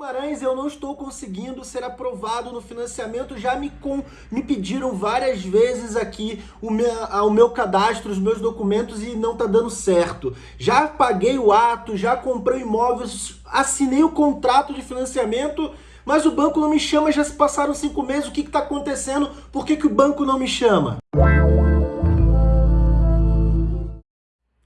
Guimarães, eu não estou conseguindo ser aprovado no financiamento, já me, com, me pediram várias vezes aqui o meu, o meu cadastro, os meus documentos e não está dando certo. Já paguei o ato, já comprei imóveis, assinei o contrato de financiamento, mas o banco não me chama, já se passaram cinco meses, o que está acontecendo? Por que, que o banco não me chama?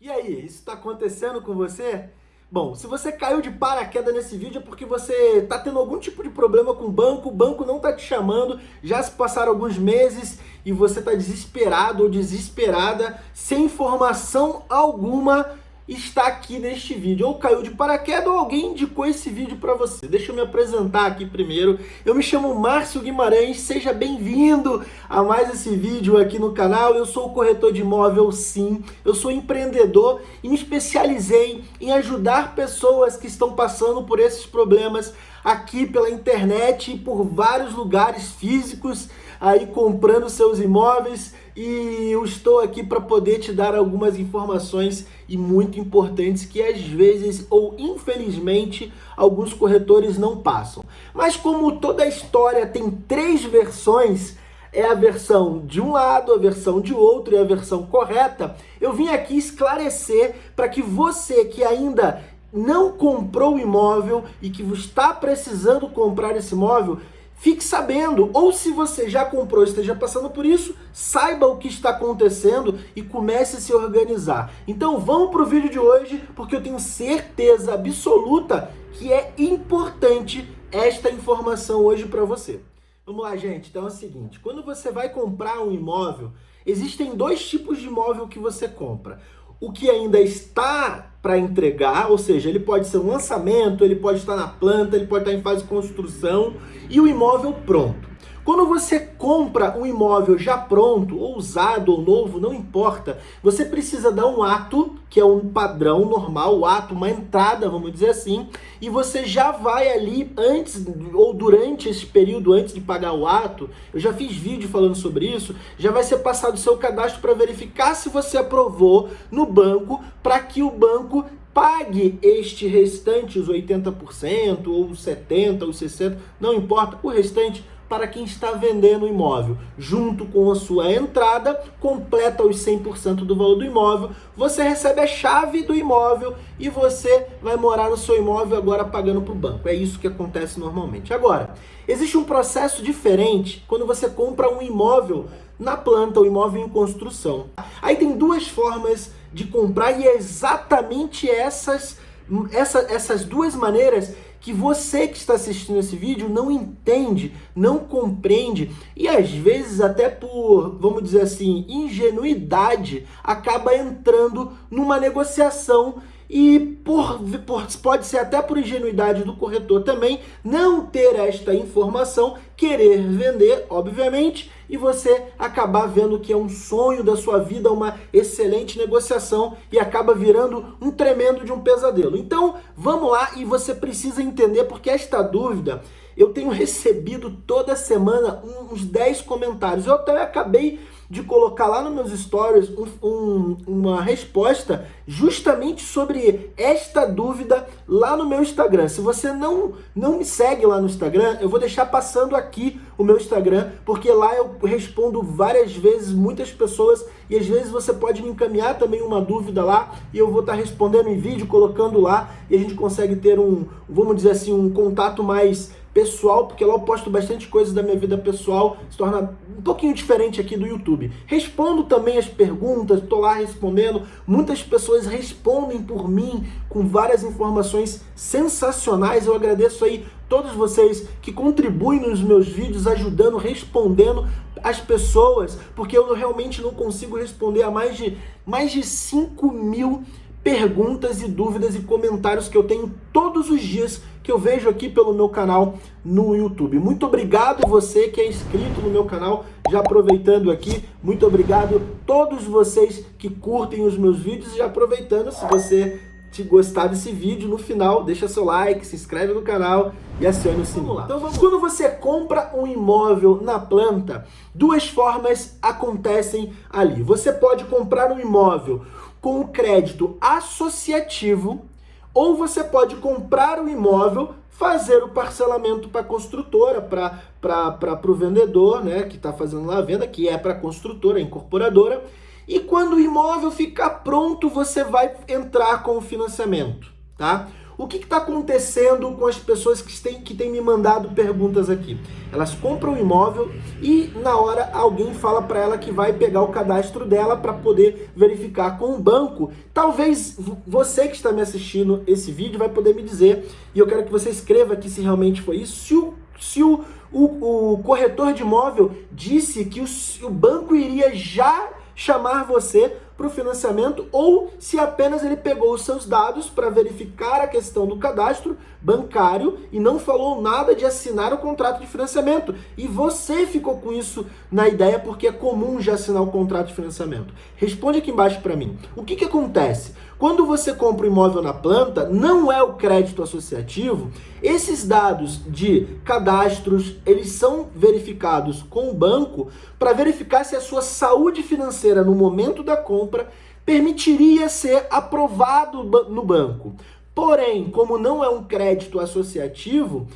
E aí, isso está acontecendo com você? Bom, se você caiu de paraquedas nesse vídeo é porque você está tendo algum tipo de problema com o banco, o banco não está te chamando, já se passaram alguns meses e você está desesperado ou desesperada, sem informação alguma está aqui neste vídeo. Ou caiu de paraquedas ou alguém indicou esse vídeo para você. Deixa eu me apresentar aqui primeiro. Eu me chamo Márcio Guimarães, seja bem-vindo a mais esse vídeo aqui no canal. Eu sou corretor de imóvel sim, eu sou empreendedor e me especializei em ajudar pessoas que estão passando por esses problemas aqui pela internet e por vários lugares físicos aí comprando seus imóveis e eu estou aqui para poder te dar algumas informações e muito importantes que às vezes ou infelizmente alguns corretores não passam. Mas como toda a história tem três versões, é a versão de um lado, a versão de outro e a versão correta, eu vim aqui esclarecer para que você que ainda não comprou o imóvel e que está precisando comprar esse imóvel, fique sabendo, ou se você já comprou e esteja passando por isso, saiba o que está acontecendo e comece a se organizar. Então vamos para o vídeo de hoje, porque eu tenho certeza absoluta que é importante esta informação hoje para você. Vamos lá, gente. Então é o seguinte, quando você vai comprar um imóvel, existem dois tipos de imóvel que você compra o que ainda está para entregar, ou seja, ele pode ser um lançamento, ele pode estar na planta, ele pode estar em fase de construção e o imóvel pronto. Quando você compra um imóvel já pronto, ou usado ou novo, não importa, você precisa dar um ato, que é um padrão normal, o ato, uma entrada, vamos dizer assim, e você já vai ali antes ou durante esse período, antes de pagar o ato, eu já fiz vídeo falando sobre isso, já vai ser passado o seu cadastro para verificar se você aprovou no banco, para que o banco pague este restante, os 80%, ou os 70%, ou 60%, não importa, o restante para quem está vendendo o imóvel. Junto com a sua entrada, completa os 100% do valor do imóvel, você recebe a chave do imóvel e você vai morar no seu imóvel agora pagando para o banco. É isso que acontece normalmente. Agora, existe um processo diferente quando você compra um imóvel na planta, o um imóvel em construção. Aí tem duas formas de comprar e é exatamente essas, essa, essas duas maneiras que você que está assistindo esse vídeo não entende, não compreende e às vezes até por, vamos dizer assim, ingenuidade, acaba entrando numa negociação e por, por, pode ser até por ingenuidade do corretor também não ter esta informação, querer vender, obviamente, e você acabar vendo que é um sonho da sua vida, uma excelente negociação e acaba virando um tremendo de um pesadelo. Então, vamos lá e você precisa entender porque esta dúvida eu tenho recebido toda semana uns 10 comentários. Eu até acabei de colocar lá nos meus stories um, um, uma resposta justamente sobre esta dúvida lá no meu Instagram. Se você não, não me segue lá no Instagram, eu vou deixar passando aqui o meu Instagram, porque lá eu respondo várias vezes, muitas pessoas, e às vezes você pode me encaminhar também uma dúvida lá, e eu vou estar respondendo em vídeo, colocando lá, e a gente consegue ter um, vamos dizer assim, um contato mais pessoal, porque lá eu posto bastante coisas da minha vida pessoal, se torna um pouquinho diferente aqui do YouTube. Respondo também as perguntas, estou lá respondendo, muitas pessoas respondem por mim com várias informações sensacionais, eu agradeço aí todos vocês que contribuem nos meus vídeos, ajudando, respondendo as pessoas, porque eu realmente não consigo responder a mais de, mais de 5 mil perguntas e dúvidas e comentários que eu tenho todos os dias que eu vejo aqui pelo meu canal no YouTube. Muito obrigado você que é inscrito no meu canal, já aproveitando aqui, muito obrigado todos vocês que curtem os meus vídeos e aproveitando, se você te gostar desse vídeo, no final deixa seu like, se inscreve no canal e acione o sininho. Então vamos Quando você compra um imóvel na planta, duas formas acontecem ali. Você pode comprar um imóvel com crédito associativo, ou você pode comprar o imóvel fazer o parcelamento para a construtora, para o vendedor, né, que está fazendo lá a venda, que é para a construtora, a incorporadora. E quando o imóvel ficar pronto, você vai entrar com o financiamento, tá? O que está acontecendo com as pessoas que têm, que têm me mandado perguntas aqui? Elas compram o imóvel e na hora alguém fala para ela que vai pegar o cadastro dela para poder verificar com o banco. Talvez você que está me assistindo esse vídeo vai poder me dizer, e eu quero que você escreva aqui se realmente foi isso, se o, se o, o, o corretor de imóvel disse que o, o banco iria já chamar você para o financiamento ou se apenas ele pegou os seus dados para verificar a questão do cadastro bancário e não falou nada de assinar o contrato de financiamento. E você ficou com isso na ideia porque é comum já assinar o contrato de financiamento. Responde aqui embaixo para mim. O que, que acontece? Quando você compra um imóvel na planta, não é o crédito associativo, esses dados de cadastros, eles são verificados com o banco para verificar se a sua saúde financeira no momento da compra permitiria ser aprovado no banco. Porém, como não é um crédito associativo,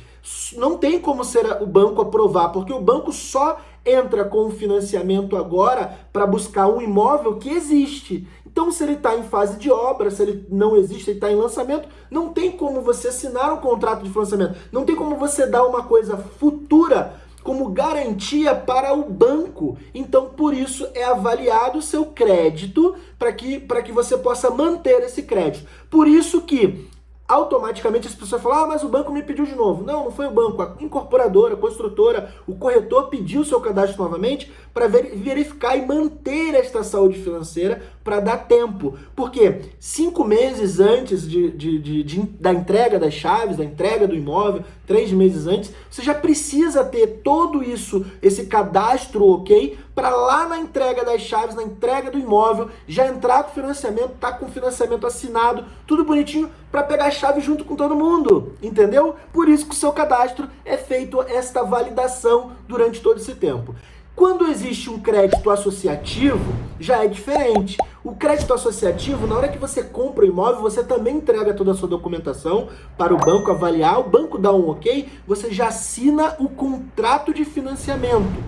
não tem como ser o banco aprovar, porque o banco só entra com o financiamento agora para buscar um imóvel que existe. Então, se ele está em fase de obra, se ele não existe, ele está em lançamento, não tem como você assinar um contrato de financiamento. Não tem como você dar uma coisa futura como garantia para o banco. Então, por isso, é avaliado o seu crédito para que, que você possa manter esse crédito. Por isso que automaticamente as pessoas falam, ah, mas o banco me pediu de novo. Não, não foi o banco, a incorporadora, a construtora, o corretor pediu seu cadastro novamente para verificar e manter esta saúde financeira para dar tempo. Porque cinco meses antes de, de, de, de, da entrega das chaves, da entrega do imóvel, três meses antes, você já precisa ter todo isso, esse cadastro ok, para lá na entrega das chaves, na entrega do imóvel, já entrar com financiamento, tá com financiamento assinado, tudo bonitinho, para pegar a chave junto com todo mundo, entendeu? Por isso que o seu cadastro é feito esta validação durante todo esse tempo. Quando existe um crédito associativo, já é diferente. O crédito associativo, na hora que você compra o imóvel, você também entrega toda a sua documentação para o banco avaliar, o banco dá um ok, você já assina o contrato de financiamento.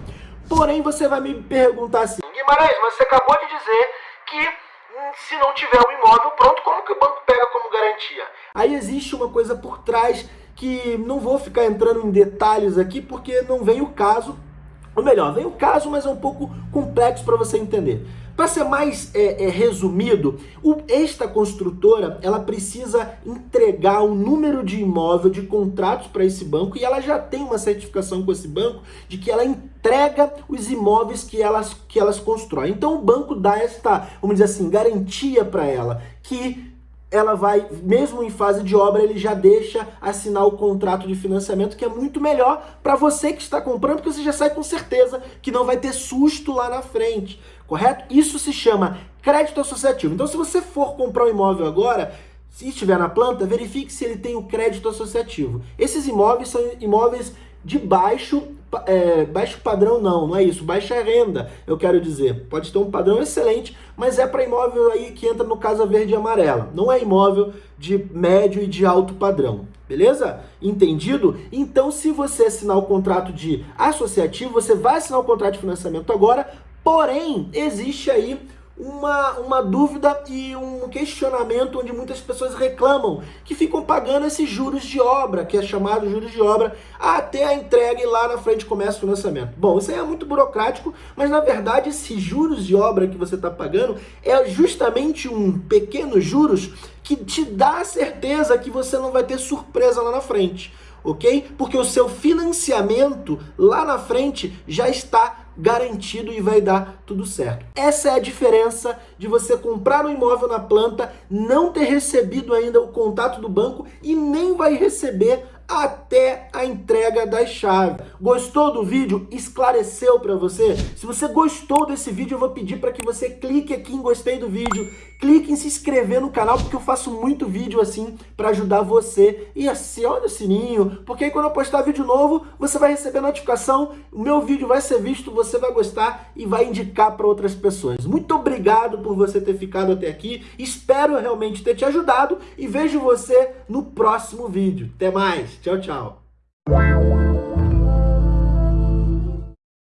Porém, você vai me perguntar assim, Guimarães, você acabou de dizer que hum, se não tiver o um imóvel pronto, como que o banco pega como garantia? Aí existe uma coisa por trás que não vou ficar entrando em detalhes aqui porque não vem o caso ou melhor, vem o caso, mas é um pouco complexo para você entender. Para ser mais é, é, resumido, o, esta construtora ela precisa entregar um número de imóvel, de contratos para esse banco e ela já tem uma certificação com esse banco de que ela entrega os imóveis que elas, que elas constroem. Então o banco dá esta, vamos dizer assim, garantia para ela que ela vai, mesmo em fase de obra, ele já deixa assinar o contrato de financiamento, que é muito melhor para você que está comprando, porque você já sai com certeza que não vai ter susto lá na frente, correto? Isso se chama crédito associativo. Então, se você for comprar um imóvel agora, se estiver na planta, verifique se ele tem o crédito associativo. Esses imóveis são imóveis de baixo, é, baixo padrão não, não é isso, baixa renda, eu quero dizer. Pode ter um padrão excelente, mas é para imóvel aí que entra no Casa Verde e Amarela. Não é imóvel de médio e de alto padrão, beleza? Entendido? Então, se você assinar o contrato de associativo, você vai assinar o contrato de financiamento agora, porém, existe aí uma, uma dúvida e um questionamento onde muitas pessoas reclamam que ficam pagando esses juros de obra, que é chamado juros de obra, até a entrega e lá na frente começa o financiamento. Bom, isso aí é muito burocrático, mas na verdade esses juros de obra que você está pagando é justamente um pequeno juros que te dá a certeza que você não vai ter surpresa lá na frente ok? Porque o seu financiamento lá na frente já está garantido e vai dar tudo certo. Essa é a diferença de você comprar um imóvel na planta, não ter recebido ainda o contato do banco e nem vai receber até a entrega das chaves. Gostou do vídeo? Esclareceu para você? Se você gostou desse vídeo, eu vou pedir para que você clique aqui em gostei do vídeo, clique em se inscrever no canal, porque eu faço muito vídeo assim para ajudar você. E acione o sininho, porque aí quando eu postar vídeo novo, você vai receber notificação, o meu vídeo vai ser visto, você vai gostar e vai indicar para outras pessoas. Muito obrigado por você ter ficado até aqui, espero realmente ter te ajudado e vejo você no próximo vídeo. Até mais, tchau, tchau.